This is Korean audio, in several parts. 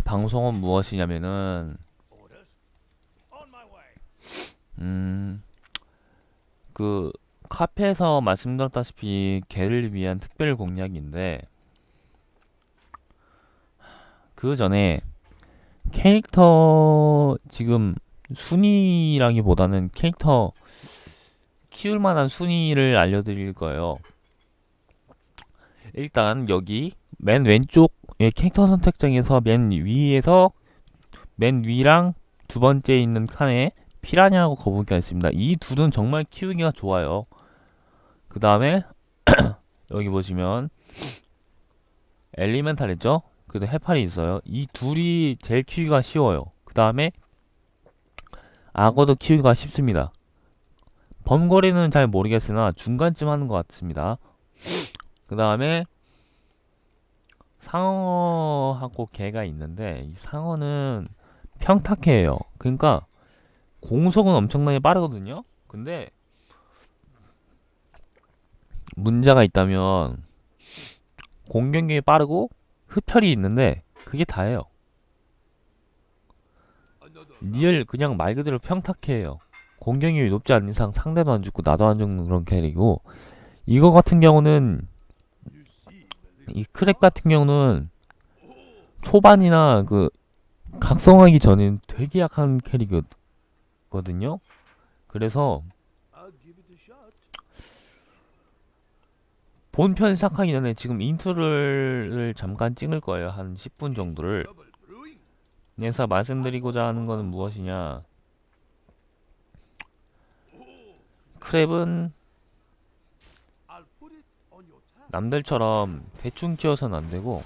하실 방송은 무엇이냐면은 음, 그 카페에서 말씀드렸다시피 개를 위한 특별 공략인데 그 전에 캐릭터 지금 순위라기보다는 캐릭터 키울 만한 순위를 알려드릴 거예요. 일단 여기 맨 왼쪽 의 캐릭터 선택장에서 맨 위에서 맨 위랑 두 번째 있는 칸에 피라냐하고 거북이가 있습니다. 이 둘은 정말 키우기가 좋아요. 그 다음에 여기 보시면 엘리멘탈 있죠? 그리고 해파리 있어요. 이 둘이 제일 키우기가 쉬워요. 그 다음에 악어도 키우기가 쉽습니다. 범거리는 잘 모르겠으나 중간쯤 하는 것 같습니다. 그 다음에 상어하고 개가 있는데 이 상어는 평탁해요. 그러니까 공속은 엄청나게 빠르거든요. 근데 문제가 있다면 공격력이 빠르고 흡혈이 있는데 그게 다예요. Real 그냥 말 그대로 평탁해요. 공격력이 높지 않은 이상 상대도 안 죽고 나도 안 죽는 그런 캐릭이고 이거 같은 경우는 이 캐릭 같은 경우는 초반이나 그 각성하기 전엔 되게 약한 캐릭이거든요. 그래서 본편 시작하기 전에 지금 인트로를 잠깐 찍을 거예요. 한 10분 정도를. 그래서 말씀드리고자 하는 것은 무엇이냐. 크랩은 남들처럼 대충 키워서는 안되고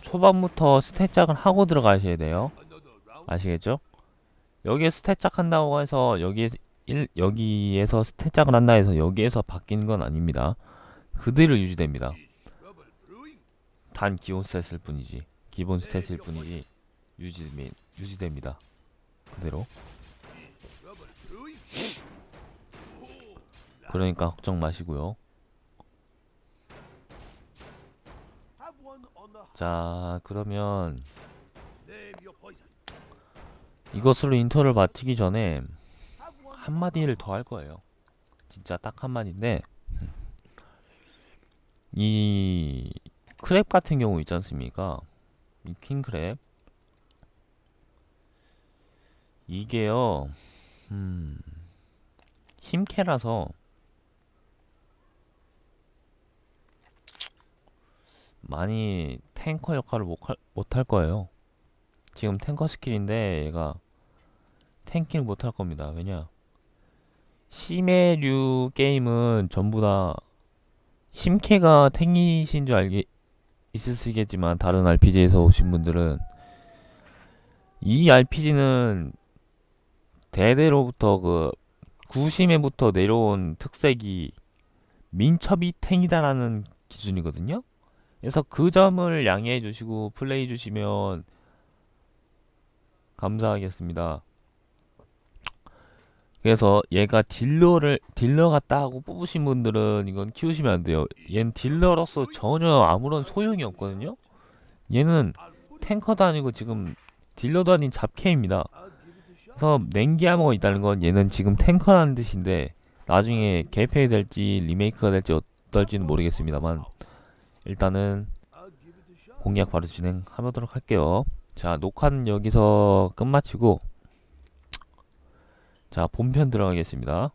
초반부터 stat 작을 하고 들어가셔야 돼요. 아시겠죠? 여기에 stat 작 한다고 해서 여기에 일, 여기에서 stat 작을 한다 해서 여기에서 바뀌는 건 아닙니다. 그대로 유지됩니다. 단 기본 스탯일 뿐이지 기본 스탯일 뿐이지 유지, 유지됩니다. 그대로 그러니까 걱정 마시고요. 자 그러면 이것으로 인터를 마치기 전에 한마디를 더 할 거예요. 진짜 딱 한마디인데 이 크랩 같은 경우 있지 않습니까? 이 킹크랩 이게요 음 힘캐라서 많이 탱커 역할을 못할 거예요. 지금 탱커 스킬인데 얘가 탱킹을 못 할 겁니다. 왜냐? 심해류 게임은 전부 다 심캐가 탱이신 줄 알게 있으시겠지만 다른 RPG에서 오신 분들은 이 RPG는 대대로부터 그 구심에부터 내려온 특색이 민첩이 탱이다라는 기준이거든요. 그래서 그 점을 양해해 주시고 플레이 주시면 감사하겠습니다. 그래서 얘가 딜러를 딜러 같다 하고 뽑으신 분들은 이건 키우시면 안 돼요. 얘는 딜러로서 전혀 아무런 소용이 없거든요. 얘는 탱커도 아니고 지금 딜러도 아닌 잡캐입니다. 그래서 냉기아머가 있다는 건 얘는 지금 탱커라는 뜻인데 나중에 개폐 될지 리메이크가 될지 어떨지는 모르겠습니다만 일단은 공략 바로 진행하도록 할게요. 자 녹화는 여기서 끝마치고 자 본편 들어가겠습니다